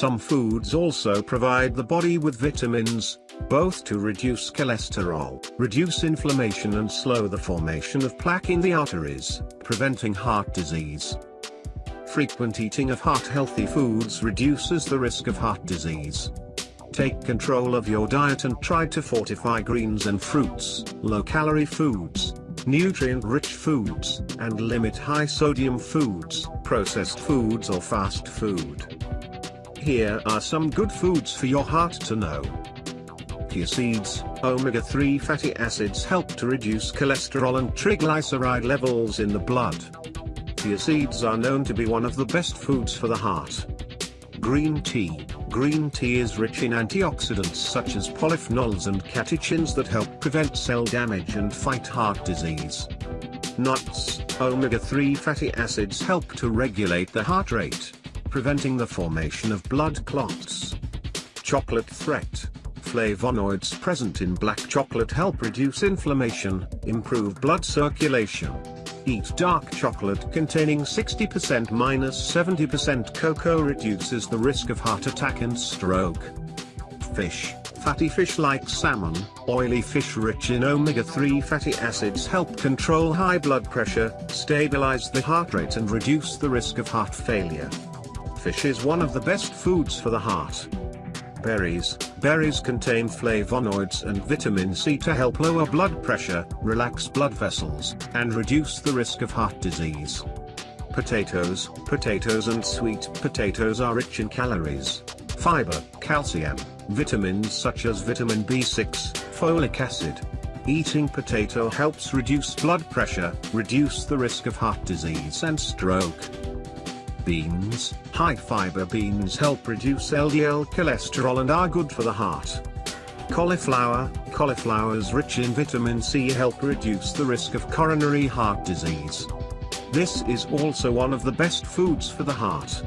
Some foods also provide the body with vitamins, both to reduce cholesterol, reduce inflammation and slow the formation of plaque in the arteries, preventing heart disease. Frequent eating of heart-healthy foods reduces the risk of heart disease. Take control of your diet and try to fortify greens and fruits, low-calorie foods, nutrient-rich foods, and limit high-sodium foods, processed foods or fast food. Here are some good foods for your heart to know. Chia seeds, omega-3 fatty acids help to reduce cholesterol and triglyceride levels in the blood. Chia seeds are known to be one of the best foods for the heart. Green tea. Green tea is rich in antioxidants such as polyphenols and catechins that help prevent cell damage and fight heart disease. Nuts. Omega-3 fatty acids help to regulate the heart rate, preventing the formation of blood clots. Chocolate threat. Flavonoids present in black chocolate help reduce inflammation, improve blood circulation. Eat dark chocolate containing 60% minus 70% cocoa reduces the risk of heart attack and stroke. Fish. Fatty fish like salmon, oily fish rich in omega-3 fatty acids help control high blood pressure, stabilize the heart rate and reduce the risk of heart failure. Fish is one of the best foods for the heart. Berries Berries contain flavonoids and vitamin C to help lower blood pressure, relax blood vessels, and reduce the risk of heart disease. Potatoes Potatoes and sweet potatoes are rich in calories, fiber, calcium, vitamins such as vitamin B6, folic acid. Eating potato helps reduce blood pressure, reduce the risk of heart disease and stroke. Beans, high-fiber beans help reduce LDL cholesterol and are good for the heart. Cauliflower, cauliflowers rich in vitamin C help reduce the risk of coronary heart disease. This is also one of the best foods for the heart.